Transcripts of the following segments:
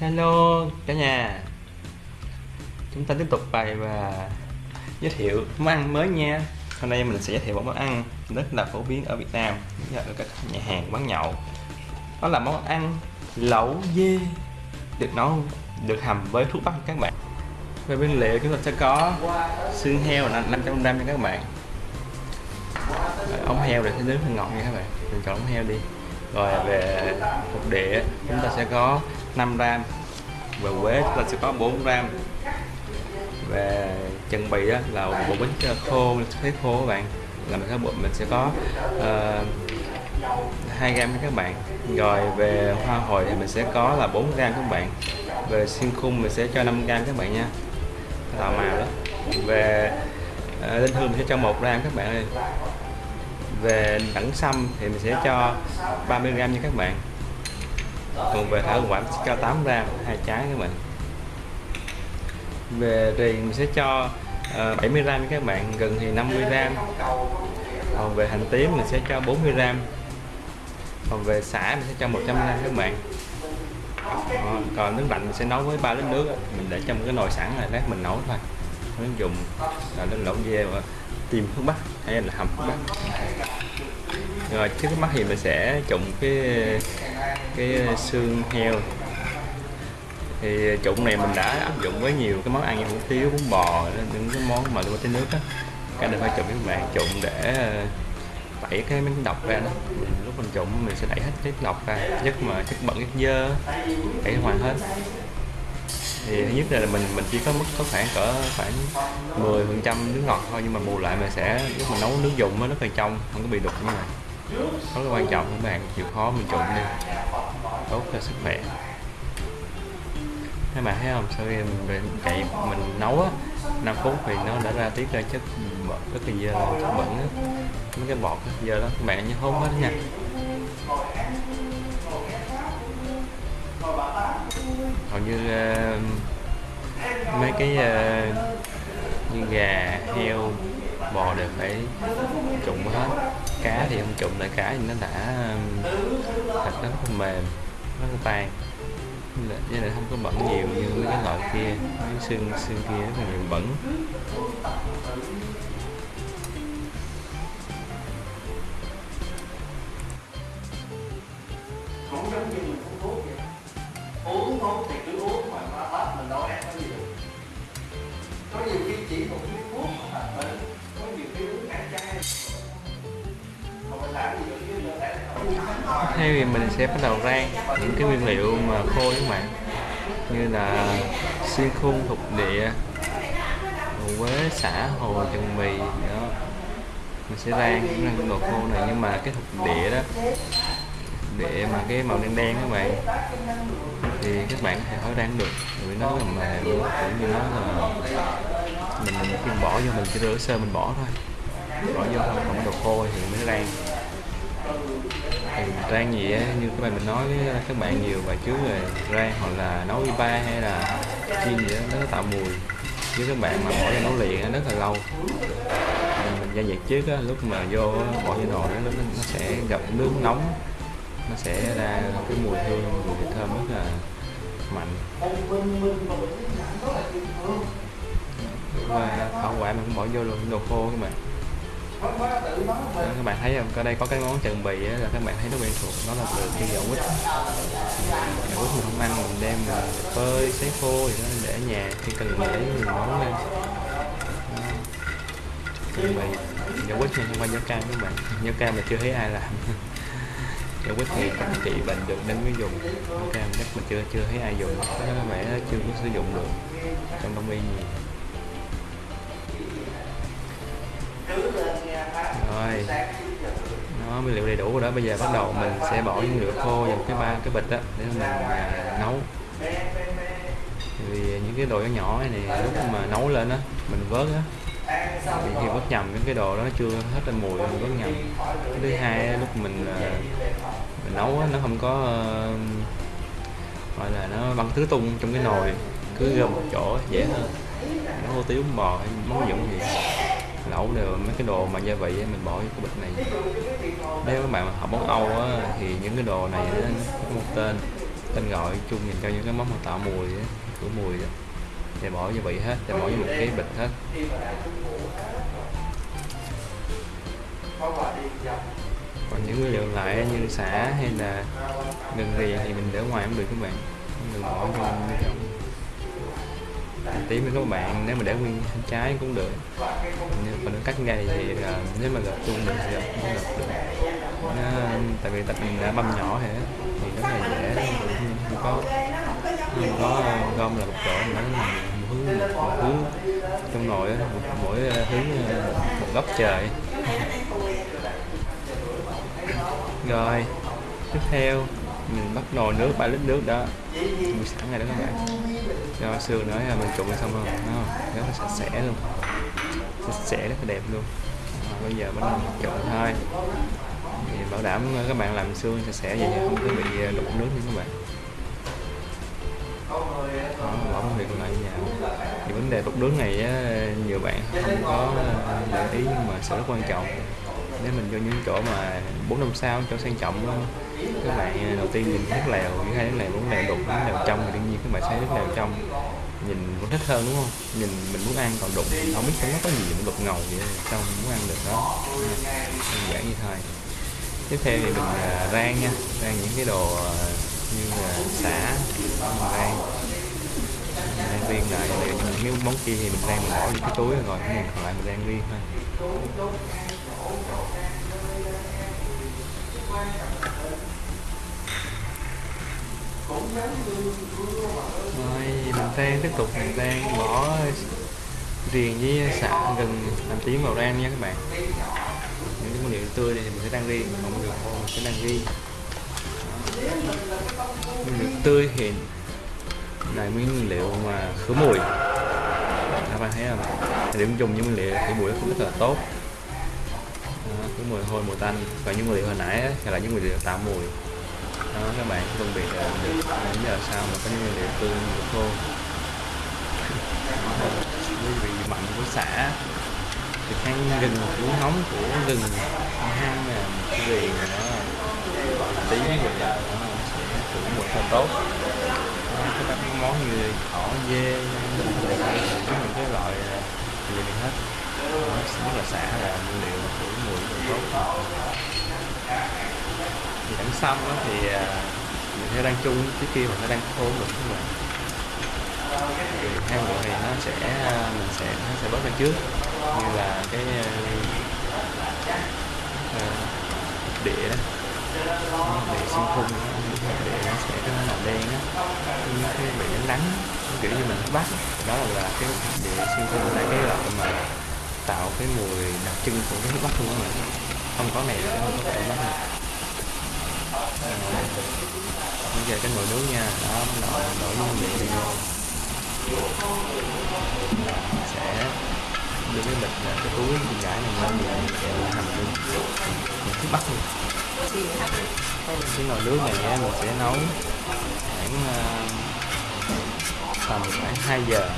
Hello cả nhà. Chúng ta tiếp tục bài và giới thiệu món ăn mới nha. Hôm nay mình sẽ giới thiệu một món ăn rất là phổ biến ở Việt Nam ở các nhà hàng quán nhậu. Đó là món ăn lẩu dê Được nấu, được hầm với thuốc bắc các bạn. Về nguyên liệu chúng ta sẽ có xương heo là 500g nha các bạn. Ống heo để sẽ nướng hơi ngọt nha các bạn. Mình chọn ống heo đi. Rồi về hột địa chúng ta sẽ có 5 gram. Và quế chúng ta sẽ có 4 gram. Về chân bì là bộ bánh khô thấy khô các bạn. Là mình sẽ bộ mình sẽ có ờ, uh, 2 gram các bạn. Rồi về hoa hồi thì mình sẽ có là 4 gram các bạn. Về xuyên khung mình sẽ cho 5 gram các bạn nha. Tạo màu đó về uh, linh hương mình sẽ cho 1 gram các bạn ơi. Về đẳng xăm thì mình sẽ cho 30 gram nha các bạn còn về thảo quả sẽ cho 8 gram hai trái các bạn. Về thì mình sẽ cho ờ, uh, 70 gram các bạn gần thì 50 gram. Còn về hành tím mình sẽ cho 40 gram. Còn về xả mình sẽ cho 100 gram các bạn. Đó, còn nước lạnh mình sẽ nấu với ba lít nước mình để trong cái nồi sẵn này lát mình nấu thôi. Mình dùng là lên lộn dê và tìm hướng bắc hay là hầm hướng bắc rồi, trước mắt thì mình sẽ trụng cái cái xương heo. Thì trụng này mình đã áp dụng với nhiều cái món ăn như hủ tiếu, bún bò, những cái món mà tôi tới nước á. Cái này phải trụng với bạn, trụng để ờ, tẩy cái miếng độc ra đó. Lúc mình trụng mình sẽ đẩy hết cái độc ra nhất mà chất bẩn, chất dơ đẩy ngoài hết thì thứ nhất là mình mình chỉ có mức có khoảng cỡ khoảng 10 phần trăm nước ngọt thôi, nhưng mà bù lại mình sẽ, lúc mình nấu nước dùng nó rất là trong, không có bị đục như này rất là quan trọng, các bạn chịu khó mình trụng đi. Tốt cho sức khỏe. Các bạn thấy không? Sau khi mình chạy mình nấu á 5 phút thì nó đã ra tiết ra chất bẩn rất là dơ, chất bẩn á. Mấy cái bọt dơ đó các bạn nhớ hốt hết nha. Hầu như uh, mấy cái uh, như gà heo bò đều phải trụng hết. Cá thì không trụng lại cá thì nó đã ờ, thịt nó không mềm nó không tan. Với lại không có bẩn nhiều như mấy cái loại kia mấy xương xương kia rất là nhiều bẩn. Thế thì mình sẽ bắt đầu rang những cái nguyên liệu mà khô các bạn như là xiên khung thục địa quế xả hồ, chân mì đó. Mình sẽ rang rang đồ khô này nhưng mà cái thục địa đó để mà cái màu đen đen các bạn thì các bạn có thể hỏi rang được vì nó là mềm cũng như nó là mình khi bỏ vô mình chỉ rửa sơ mình bỏ thôi. Bỏ vô không còn đồ khô thì mới rang thì rang gì á như các bạn mình nói với các bạn nhiều bài trước rồi rang hoặc là nấu ba hay là chiên gì đó nó tạo mùi. Với các bạn mà bỏ ra nấu liền rất là lâu. Mình gia nhiệt trước á, lúc mà vô bỏ vô nồi nó, nó sẽ gặp nước nóng. Nó sẽ ra cái mùi hương mùi thịt thơm rất là mạnh. Và bảo quả mình cũng bỏ vô luôn đồ khô các bạn các bạn thấy không? Ở đây có cái món trần bì là các bạn thấy nó quen thuộc. Nó là từ cái dầu quýt. Dầu quýt mình không ăn, mình đem phơi sấy khô gì đó để ở nhà. Khi cần để mình nấu lên. Trần bì. Dầu quýt này không phải dầu cam các bạn. Dầu cam mà chưa thấy ai làm. Dầu quýt thì các trị bệnh được nên mới dùng. Dấu cam chắc mình chưa chưa thấy ai dùng. Có vẻ chưa có sử dụng được. Trong đông y nhiều rồi. Nó nguyên liệu đầy đủ rồi đó. Bây giờ bắt đầu mình sẽ bỏ những liệu khô vào cái ba cái bịch đó để mình à, nấu. Vì những cái đồ nhỏ nhỏ này lúc mà nấu lên á mình vớt á thì khi vớt nhầm những cái đồ đó nó chưa hết ra mùi mình vớt nhầm. Thứ hai lúc mình à, mình nấu á, nó không có à, gọi là nó băng tứ tung trong cái nồi cứ gom một chỗ dễ hơn. Nó hủ tiếu bò hay món dụng gì lẩu đều mấy cái đồ mà gia vị mình bỏ vô cái bịch này. Nếu các bạn học món Âu á, thì những cái đồ này nó có một tên tên gọi chung dành cho những cái món mà tạo mùi á, khử mùi đó. thì bỏ gia vị hết thì bỏ vô một cái bịch hết. Còn những nguyên liệu lại như xả hay là gừng rì thì mình để ngoài cũng được các bạn. Đừng bỏ vô trong tí tím với các bạn nếu mà để nguyên trái cũng được. Nhưng còn cắt ngay thì uh, nếu mà gọt chung mình gọt cũng gọt được. Nó, tại vì tập mình đã băm nhỏ thế thì rất là dễ không, có không có gom là một chỗ mà nó một hướng một hướng trong nồi một, mỗi hướng à, một góc trời. Rồi tiếp theo mình bắt nồi nước 3 lít nước đó. Mình sẵn rồi đó các bạn. Cho xương nữa là mình trụng xong rồi nó rất là sạch sẽ luôn. Sạch sẽ rất là đẹp luôn. À, bây giờ bắt đầu mình trộn thôi. Thì bảo đảm các bạn làm xương sạch sẽ vậy không có bị à, đục nước như các bạn. Đó, bỏ công việc lại nhà. Thì vấn đề đục nước này nhiều bạn không có à, để ý nhưng mà sẽ rất quan trọng. Nếu mình vô những chỗ mà bốn năm sao chỗ sang trọng các bạn đầu tiên nhìn nước lèo những hai nước lèo bốn lèo đục nước lèo trong thì đương nhiên các bạn sẽ nước lèo trong. Nhìn cũng thích hơn đúng không? Nhìn mình muốn ăn còn đục thì không biết không nó có gì mà đục ngầu vậy sao mình muốn ăn được đó. Đơn giản như thôi tiếp theo thì mình à, rang nha, rang những cái đồ à, như là xả, rang. Rang riêng lại nếu những cái món kia thì mình rang mình bỏ vô cái túi rồi, cái mình còn lại mình rang riêng thôi rồi mình đang tiếp tục. Mình đang bỏ riềng với xạ gừng làm tím vào rang nha các bạn. Những cái nguyên liệu tươi này mình sẽ rang riêng còn nguyên liệu khô mình sẽ rang riêng. Nguyên liệu tươi thì là nguyên liệu mà khử mùi. Các bạn thấy không? Điểm dùng những nguyên liệu khử mùi cũng rất là tốt. Khử mùi hôi mùi tanh. Và những nguyên liệu hồi nãy á, là những nguyên liệu tạo mùi đó các bạn phân biệt là được đến giờ sao mà có những nguyên liệu tươi nguyên khô với vị mặn của xả thì khăn gừng của nóng của gừng hang một cái vị mà nó tí rồi đó sẽ cũng một rất tốt. Đó, các món như thỏ dê những cái loại à, gì hết. Đó, rất là xả là nguyên liệu khử mùi rất là tốt thì đằng xong đó thì mình sẽ đăng chung trước kia mình sẽ đang khô được các bạn thì hai bộ thì nó sẽ à, mình sẽ nó sẽ bớt ra trước. Như là cái à, à, đĩa đó. Địa xuyên khung địa nó sẽ cái màu đen á. Nhưng cái bị đánh đắng kiểu như mình bắt. Đó là, là cái đĩa xuyên khung là cái loại mà tạo cái mùi đặc trưng của cái bắt luôn á mình. Không có này sẽ không có thể bắt được bây giờ cái nồi nướng nha. Đó nồi đổi nguyên liệu vô sẽ đưa cái bịch à, cái túi cái gãi này lên thì mình sẽ hầm luôn mình cứ bắt luôn cái nồi nướng này nha mình sẽ nấu khoảng uh, tầm khoảng 2 giờ.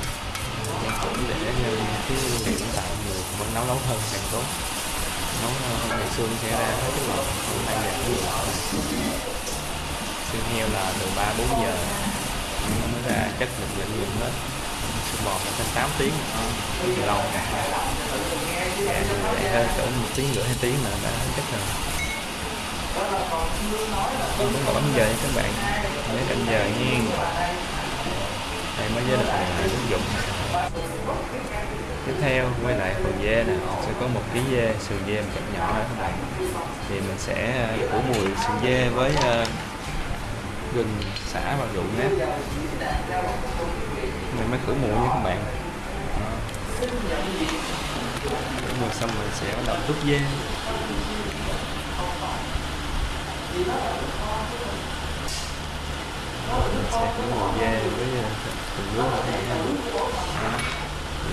Để cũng để như cái nguyên liệu tạo nhiều vẫn nấu nấu hơn càng tốt nấu ngày xương sẽ ra hết cái lò khoảng 2 giờ cái lò xương heo là từ 3 4 giờ nó mới ra chất lượng lượng hết. Xương bò phải thêm 8 tiếng. Rất là lâu. Dạ, để hơn cỡ một tiếng rưỡi hai tiếng là đã chất rồi. Không muốn bấm giờ nha các bạn. Nhớ canh giờ nha. Đây mới giới được ứng dụng tiếp theo quay lại phần dê nè sẽ có một ký dê sườn dê một cắt nhỏ các bạn. Thì mình sẽ à, phủ mùi sườn dê với uh, gừng xả và rượu nếp. Mình mới khử mùi nha các bạn. Khử mùi xong mình sẽ bắt đầu đút dê. Mình sẽ khử mùi dê với phần nước ở đây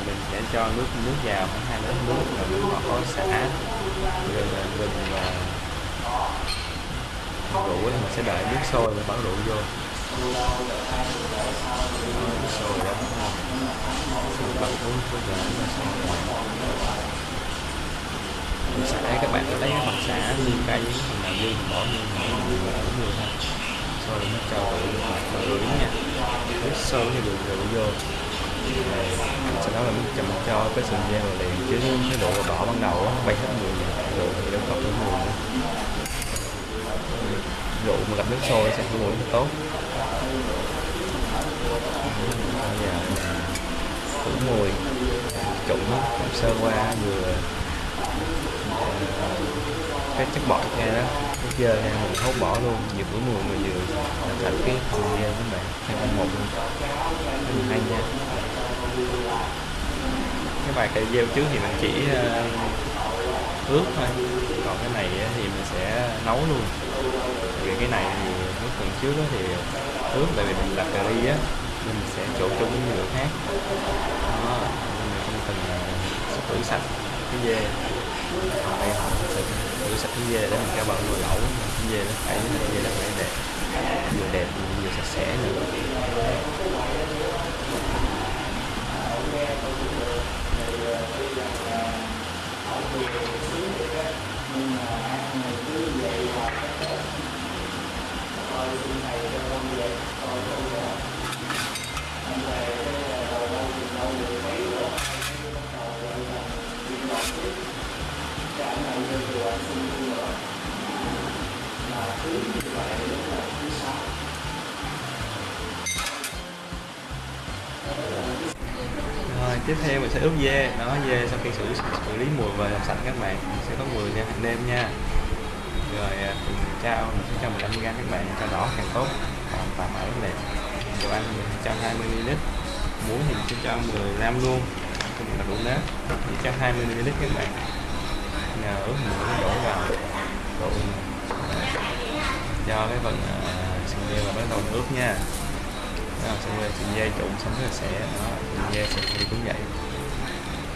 mình sẽ cho nước nước vào khoảng hai lít nước rồi mình bỏ khói xả rồi mình và rượu thì mình sẽ đợi nước sôi rồi bỏ rượu vô. Nước sôi đó mình bắt uống có để nó sôi mình xả, các bạn có thấy cái mặt xả nguyên cây những phần nào dư bỏ vô những người thôi. Sôi nó cho vào rưỡi nha. Nước sôi thì được rượu vô sau đó là mình chậm cho cái sườn dê vào liền, chứ cái độ đỏ ban đầu á, bay hết người rồi thì đâu còn cái mùi rượu mà gặp nước sôi sẽ có mùi rất tốt. Bây giờ khử mùi trụng sơ qua, vừa ờ, cái chất bọt nghe đó, cái dơ ra mình hốt bỏ luôn, vừa khử mùi mà vừa thành cái phần dê các bạn. Hai một luôn. Hay nha cái bài cây gieo trước thì mình chỉ ờ, uh, ướp thôi. Còn cái này thì mình sẽ nấu luôn. Vì cái này thì lúc phần trước đó thì ướp tại vì mình làm cà ri á mình sẽ trộn chung với nhiều khác. Đó mình không cần uh, rửa sạch cái dê. Còn đây họ sẽ rửa sạch cái dê để mình cho vào nồi lẩu. Cái dê nó phải cái dê nó phải đẹp. Vừa đẹp vừa sạch sẽ nữa. Sẽ ướp dê đó dê sau khi xử xử lý mùi và làm sạch các bạn. Sẽ có mùi nha hạt nêm nha. Rồi à, mình trao mình sẽ cho 15 g các bạn cho đỏ càng tốt. Còn phải ở đẹp dầu ăn mình cho 20 ml muối thì mình sẽ cho 10 gram luôn. Cho mình là đủ nếp. Thì cho 20 ml các bạn. Nhờ ướp mùi nó đổ vào. Đổ cho cái phần uh, sườn dê và bắt đầu ướp nha. Đó, xong rồi sườn dê trụng xong rồi sẽ đó sườn dê sẽ đi cũng vậy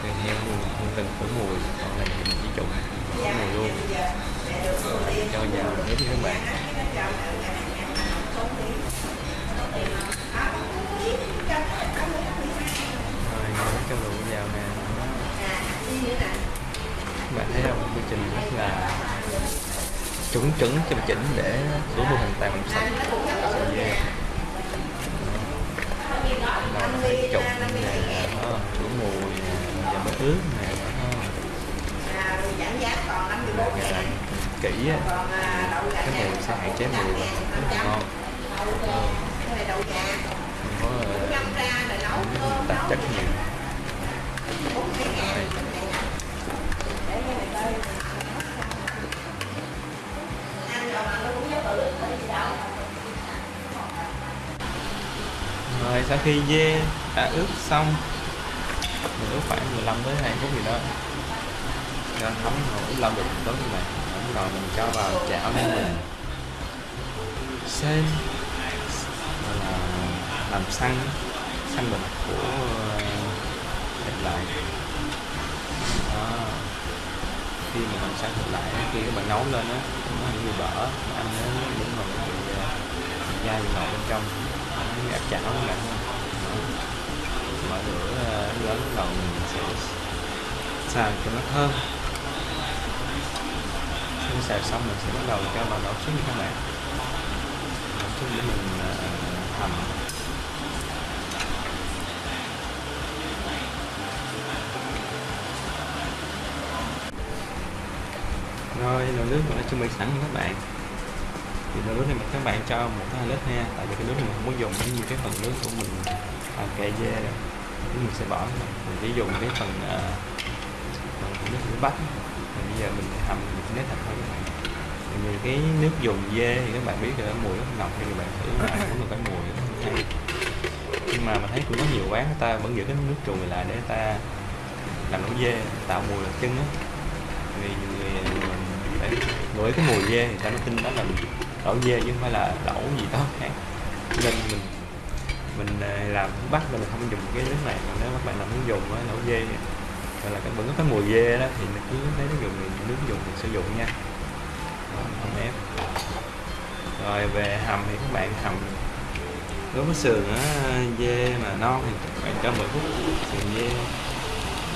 thì heo luôn, không cần khử mùi, còn này thì mình chỉ trụng khử mùi luôn. Cho vào ướp các bạn. Rồi nó cho rượu vào nè. Các bạn thấy không? Quy trình rất là chuẩn chuẩn, chỉnh chỉnh để đủ mùi hoàn toàn sạch. Sườn dê trụng nè, đó mùi ướp nè kỹ á. Cái mùi sẽ hạn chế mùi rất là ngon. Không có tạp chất nhiều rồi sau khi dê đã ướp xong mình khoảng 15 tới 20 phút gì đó. Nên thấm nổi lâu được tốt như này rồi mình cho vào chảo nên mình. Xem là làm xăng. Xăng bịch của ờ, thịt lại. Đó. Khi mà làm xăng thịt lại khi các bạn nấu lên á, nó hay bị bở ăn nó đúng rồi nó bị dai bị bên trong. Nó áp chảo các bạn mở lớn đầu mình sẽ xào cho nó thơm khi xào xong mình sẽ bắt đầu cho vào đổ xuống các bạn đổ xuống để mình uh, hầm rồi nồi nước mình đã chuẩn bị sẵn các bạn. Thì nồi nước này các bạn cho một hai lít ha tại vì cái nước này mình không có dùng như cái phần nước của mình à, kệ dê rồi mình sẽ bỏ mình chỉ dùng cái phần uh, phần nước rửa bắp. Bây giờ mình hầm mình nếp thật thôi. Các bạn cái nước dùng dê thì các bạn biết là mùi rất nồng thì các bạn thử lại cũng được cái mùi rất hay. Nhưng mà mình thấy cũng có nhiều quán người ta vẫn giữ cái nước chùi lại để người ta làm nấu dê tạo mùi đặc trưng á. Vì người để ngửi cái mùi dê thì ta nó tin đó là lẩu dê chứ không phải là lẩu gì đó khác. Nên mình mình à, làm bắt là mình không dùng cái nước này. Còn nếu các bạn làm muốn dùng á nấu dê gọi là vẫn có cái mùi dê đó thì mình cứ lấy nó dùng thì nước dùng mình sử dụng nha. Đó, không ép. Rồi về hầm thì các bạn hầm đối với sườn á, dê mà non thì các bạn cho 10 phút sườn dê.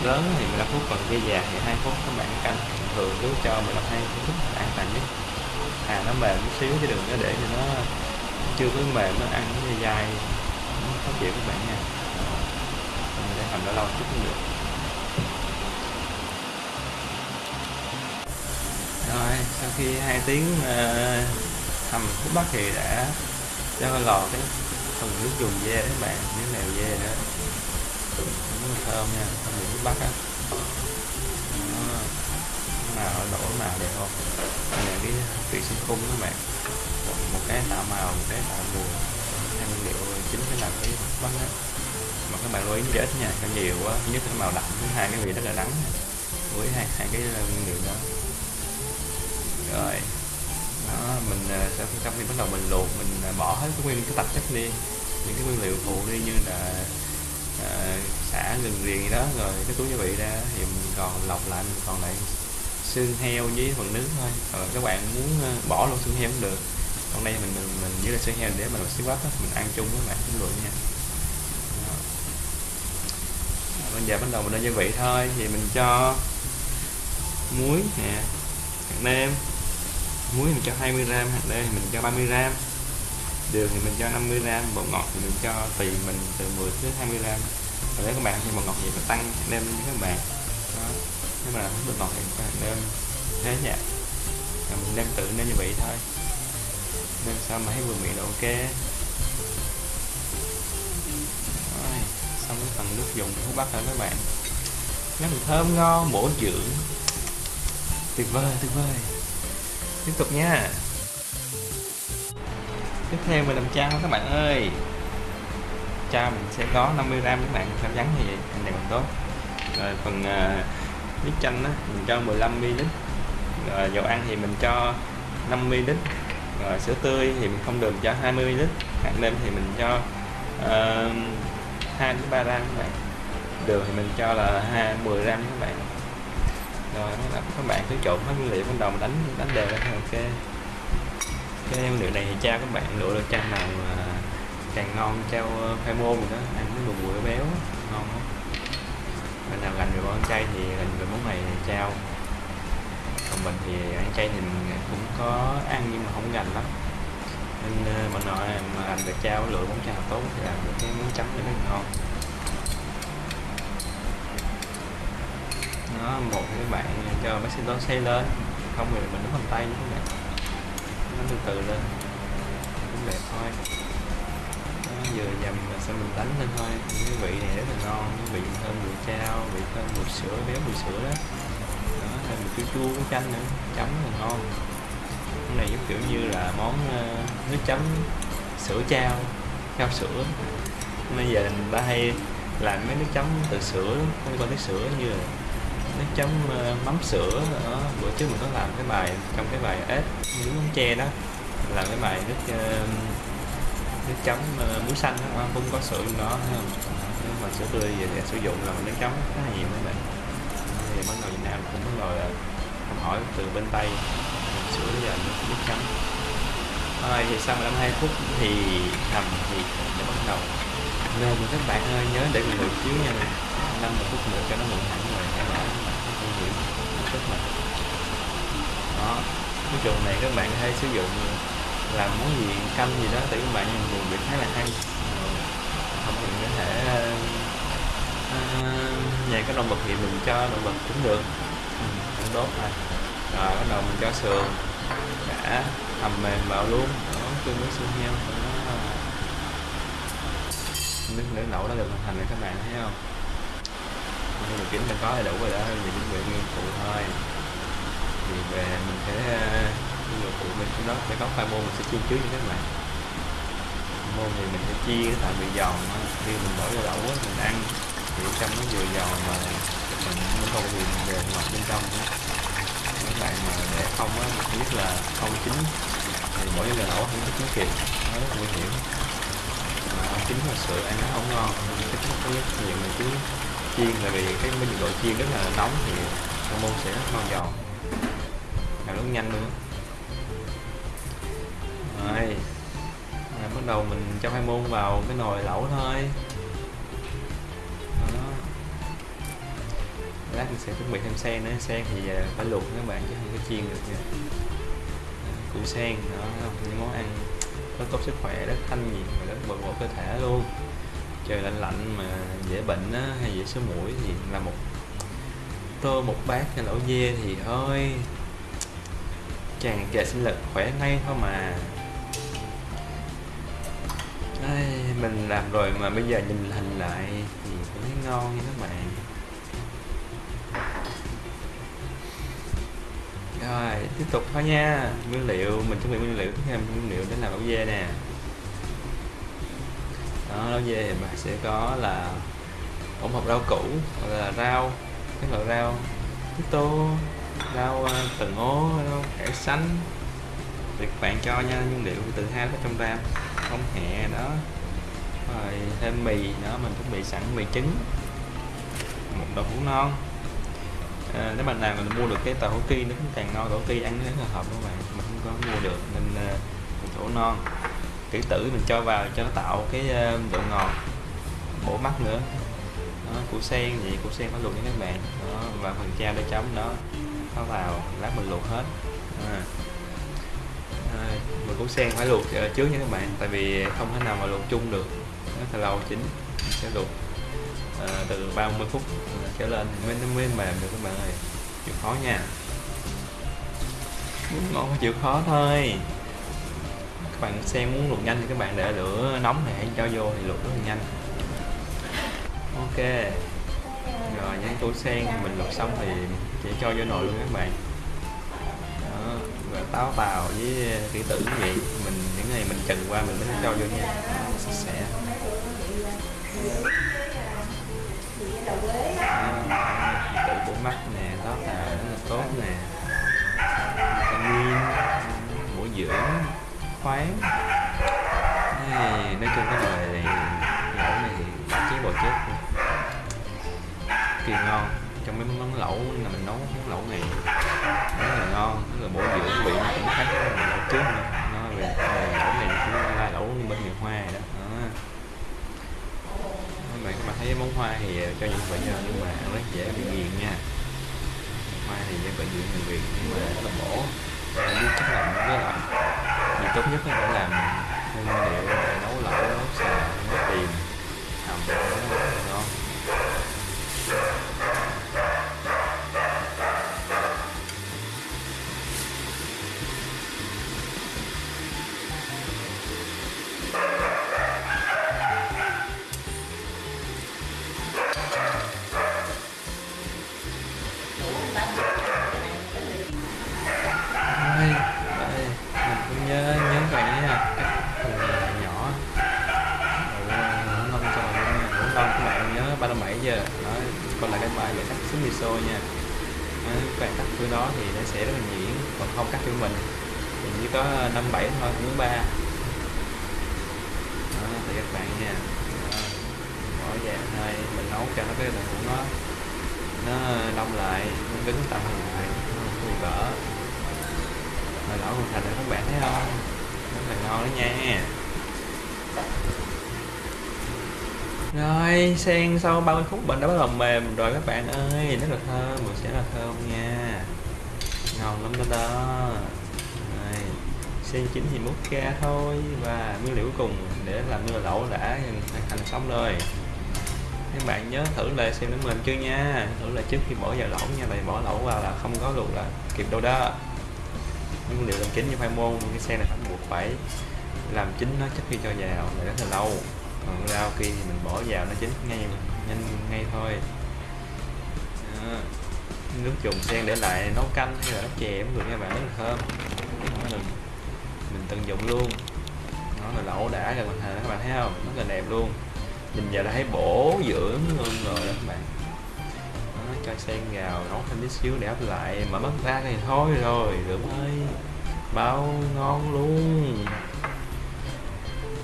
Lớn thì 15 phút còn dê già thì 2 phút các bạn canh thường cứ cho 15 2 phút an toàn nhất. À nó mềm chút xíu chứ đừng có để cho nó chưa có mềm nó ăn nó dai khó chịu các bạn nha. Mình để hầm đã lâu chút cũng được. Rồi sau khi hai tiếng ờ, uh, hầm thuốc bắc thì đã cho lò cái phần nước dùng dê các bạn nước mèo dê đó. Cũng thơm nha không bị thuốc bắc á. Màu đổ màu đẹp không? Đây là cái vị sinh khung các bạn. Một cái tạo màu một cái tạo mùi hai nguyên liệu chính để làm cái bánh đó mà các bạn lưu ý ít nha có nhiều quá thứ nhất là màu đậm thứ hai cái vị rất là đắng. Với hai hai cái ờ, nguyên liệu đó. Rồi đó mình ờ, sẽ trong khi bắt đầu mình luộc mình ờ, bỏ hết cái nguyên cái tạp chất đi. Những cái nguyên liệu phụ đi như là à, xả gừng riềng gì đó rồi cái túi gia vị ra thì mình còn lọc lại mình còn lại xương heo với phần nước thôi. Rồi các bạn muốn bỏ luôn xương heo cũng được còn đây mình mình, mình với là xương heo để mà làm xíu bắp mình ăn chung với bạn cũng được nha. Đó. bây giờ bắt đầu mình lên gia vị thôi thì mình cho muối nè hạt nêm. Muối mình cho 20 gram hạt nêm mình cho 30 gram. Đường thì mình cho 50 gram bột ngọt thì mình cho tùy mình từ 10 tới 20 gram. Và nếu các bạn thì bột ngọt thì mình tăng nêm lên cho các bạn. Đó. nếu mà bột ngọt thì các bạn nêm. Thế nha. Mình đem tự nên như vậy thôi nên sao mà thấy vừa miệng là ok rồi xong cái phần nước dùng thuốc bắc rồi các bạn. Nó thơm ngon bổ dưỡng. Tuyệt vời tuyệt vời. Tiếp tục nha. Tiếp theo mình làm chao các bạn ơi. Chao mình sẽ có 50 gram các bạn chao trắng như vậy anh này còn tốt. Rồi phần ờ, uh, nước chanh á mình cho 15 ml rồi dầu ăn thì mình cho 5 ml rồi sữa tươi thì mình không đường cho 20 ml hạt nêm thì mình cho ờ, uh, 2 đến 3 gram các bạn. Đường thì mình cho là 2 10 gram các bạn. Rồi các bạn cứ trộn hết nguyên liệu ban đầu mình đánh đánh đều lên ok. Cái nguyên liệu này thì trao các bạn lựa được trang nào mà càng ngon trao khoai môn rồi đó ăn cái bùi bùi béo ngon lắm. Mình nào gành được món chay thì gành được món này trao mình thì ăn chay thì mình cũng có ăn nhưng mà không gành lắm. Nên ờ, uh, bạn mà làm được cháo lựa món cháo tốt thì làm được cái món chấm cho nó ngon. Nó một các bạn cho bác sĩ đó xây lên không thì mình đúng bằng tay như thế này. Nó từ từ lên cũng đẹp thôi. Nó vừa dầm là xong mình đánh lên thôi. Cái vị này rất là ngon cái vị thơm mùi chao vị thơm mùi sữa béo mùi sữa đó thêm một chút chua với chanh nữa chấm là ngon. Cái này giống kiểu như là món uh, nước chấm sữa chao chao sữa. Bây giờ người ta hay làm mấy nước chấm từ sữa không có nước sữa như là nước chấm uh, mắm sữa đó. bữa trước mình có làm cái bài trong cái bài ếch nướng mắm tre đó làm cái bài nước uh, nước chấm uh, muối xanh đó, không có sữa trong đó thấy không? Nếu mà sữa tươi về để sử dụng là nước chấm khá là nhiều các bạn thì bắt đầu Việt Nam cũng bắt đầu à, học hỏi từ bên Tây. Sửa bây giờ nước, nước chấm rồi thì sau 52 phút thì hầm thì để bắt đầu. Nên các bạn ơi nhớ để mình được chiếu nha. 5 phút nữa cho nó nguội hẳn rồi. Em bảo không hiểu. Rất là đó. Cái chuồng này các bạn có thể sử dụng làm món gì canh gì đó tại các bạn dùng việc khá là hay. Ờ, không thì có thể uh, nhà có động vật thì mình cho động vật cũng được. Ừ, cũng đốt thôi rồi bắt đầu mình cho sườn. Đã hầm mềm vào luôn. Đó chung với xương heo đó. nước nước lẩu đã được hoàn thành rồi các bạn thấy không? Nhưng mà kính đã có đầy đủ rồi đó mình chuẩn bị nguyên phụ thôi. Thì về mình sẽ nguyên liệu phụ mình trong đó sẽ có khoai môn mình sẽ chiên trước như các bạn. Môn thì mình sẽ chia tại vì giòn khi mình bỏ vô lẩu mình ăn kiểu trong nó vừa giòn mà mình nó không bị về ngọt bên trong nữa các bạn mà để không á mình biết là không chín thì bỏ vô lẩu không có chín kịp nó rất nguy hiểm. Mà không chín thật sự ăn nó không ngon cái cái nhiều mình cứ chiên tại vì cái nhiệt độ chiên rất là nóng thì con môn sẽ rất ngon giòn. Làm rất nhanh luôn rồi à, bắt đầu mình cho hai môn vào cái nồi lẩu thôi. Lát mình sẽ chuẩn bị thêm sen nữa. Sen thì à, phải luộc các bạn chứ không có chiên được nha. À, củ sen đó những món ăn rất tốt sức khỏe rất thanh nhiệt và rất bồi bổ cơ thể luôn. Trời lạnh lạnh mà dễ bệnh á, hay dễ sổ mũi thì là một tô một bát hay lẩu dê thì thôi. Tràn trề sinh lực khỏe ngay thôi mà. Ai, mình làm rồi mà bây giờ nhìn hình lại thì cũng thấy ngon nha các bạn. Rồi tiếp tục thôi nha. Nguyên liệu mình chuẩn bị nguyên liệu. Tiếp theo nguyên liệu để làm bao dê nè. Đó lẩu dê thì bạn sẽ có là hỗn hợp rau củ hoặc là rau các loại rau. Tía tô rau ờ, từng ố rau cải xanh thì các bạn cho nha nguyên liệu từ hai đến trăm gram. Không hẹ đó. Rồi thêm mì nữa mình chuẩn bị sẵn mì trứng. Một đậu hũ non à, nếu bạn nào mình mua được cái tàu hủ ki nó cũng càng ngon tàu hủ ăn nó rất là hợp các bạn mình không có mua được nên à, uh, tàu non. Kỹ tử mình cho vào cho nó tạo cái uh, độ ngọt bổ mắt nữa. Đó, củ sen vậy củ sen phải luộc nha các bạn đó, và phần trao để chấm đó nó vào lát mình luộc hết. À. À, mà củ sen phải luộc à, trước nha các bạn tại vì không thể nào mà luộc chung được. Nó là lâu chín mình sẽ luộc à, từ 30 phút trở lên. Mới mới mềm được các bạn ơi. Chịu khó nha. Muốn ngon chịu khó thôi. Các bạn xem muốn luộc nhanh thì các bạn để lửa nóng này cho vô thì luộc rất là nhanh. Ok. Rồi những củ sen mình luộc xong thì chỉ cho vô nồi luôn các bạn. Đó và táo tàu với kỹ tử như vậy. Mình những ngày mình trần qua mình mới cho vô nha. Sạch sẽ tự bộ mắt nè đó là rất là tốt nè. Vitamin, bổ dưỡng, khoáng. Này, nói chung cái nồi này, lẩu này thì chế bò chết kỳ ngon. Trong mấy món lẩu là mình nấu món lẩu này rất là ngon. Rất là bổ dưỡng vị nó cũng khác với lẩu trước nữa. Nó về lẩu này cũng là lẩu bên miền hoa đó các bạn các bạn thấy món hoa thì ờ, cho những bệnh nhân nhưng mà rất dễ bị nghiền nha. Hoa thì dễ bệnh viện người việt nhưng mà rất là bổ. Anh biết chắc là với lại thì tốt nhất là để làm nguyên liệu để nấu lẩu, nấu xào, nấu tìm. Hầm về nha. Các bạn cắt thứ đó thì nó sẽ rất là nhuyễn, còn không cắt cho mình thì chỉ có ờ, năm bảy thôi thứ ba. Đó, thì các bạn nha. Đó. bỏ dạng thôi mình nấu cho nó cái đồng của nó nó đông lại, nó đứng tầm lại, nó vỡ. Rồi lẩu hoàn thành rồi các bạn thấy không? Rất là ngon đó nha. Rồi, sen, sau 30 phút bệnh đã bắt đầu mềm rồi các bạn ơi. Rất là thơm mùi sẽ là thơm nha. Ngon lắm đó đó. Rồi, sen chín thì múc ra thôi. Và nguyên liệu cuối cùng để làm nồi lẩu đã hoàn thành xong rồi. Các bạn nhớ thử lại xem nó mềm chưa nha? Thử lại trước khi bỏ vào lẩu nha. Tại bỏ lẩu vào là không có luộc là kịp đâu đó. Nguyên liệu làm chín như khoai môn, cái sen này phải buộc phải làm chín nó trước khi cho vào để rất là lâu còn rau kia thì mình bỏ vào nó chín ngay nhanh ngay thôi. À, nước dùng sen để lại nấu canh hay là nấu chè cũng được nha bạn rất là thơm Đó là mình tận dụng luôn. Nó là lẩu đã rồi hoàn các bạn thấy không? Rất là đẹp luôn. Nhìn vào đã thấy bổ dưỡng luôn rồi đó các bạn. Đó, cho sen vào nấu thêm tí xíu để ấp lại. Mở mắt ra thì thôi rồi rượu ơi bao ngon luôn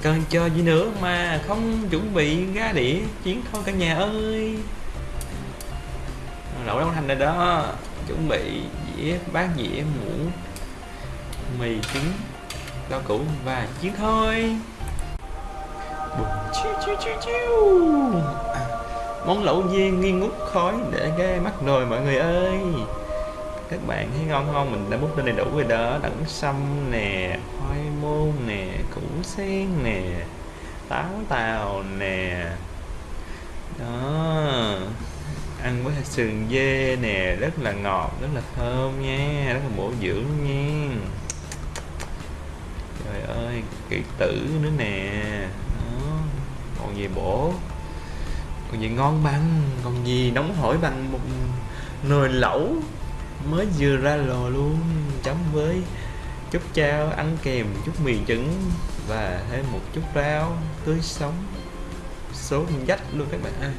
cần chờ gì nữa mà không chuẩn bị ra đĩa chiến thôi cả nhà ơi. Lẩu nấu thành rồi đó. Chuẩn bị dĩa bát dĩa muỗng mì trứng rau củ và chiến thôi. Bùm, chiu chiu chiu chiu. À, món lẩu dê nghi ngút khói để ghe mắt rồi mọi người ơi các bạn thấy ngon không? Mình đã bút lên đầy đủ rồi đó. Đẳng sâm nè khoai môn nè, củ sen nè, táo tàu nè. Đó. Ăn với sườn dê nè. Rất là ngọt, rất là thơm nha. Rất là bổ dưỡng nha. Trời ơi kỹ tử nữa nè. Đó. Còn gì bổ? Còn gì ngon bằng? Còn gì nóng hổi bằng một nồi lẩu? Mới vừa ra lò luôn. Chấm với chút chao ăn kèm chút mì trứng và thêm một chút rau tươi sống. Số dách luôn các bạn. Ơi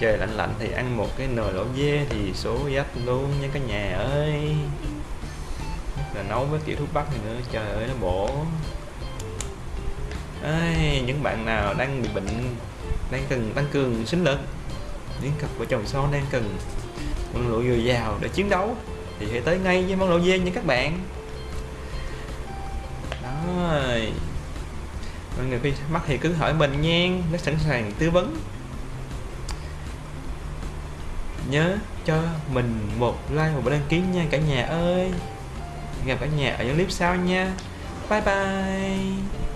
trời lạnh lạnh thì ăn một cái nồi lẩu dê thì số dách luôn nha cả nhà ơi. Là nấu với kiểu thuốc bắc thì nữa trời ơi nó bổ. Ây, những bạn nào đang bị bệnh đang cần tăng cường sinh lực những cặp vợ chồng son đang cần năng lượng dồi dào để chiến đấu. Thì hãy tới ngay với món lẩu dê nha các bạn. Đó mọi người khi mắc thì cứ hỏi mình nha, nó sẵn sàng tư vấn. Nhớ cho mình một like, một đăng ký nha cả nhà ơi. Gặp cả nhà ở những clip sau nha. Bye bye.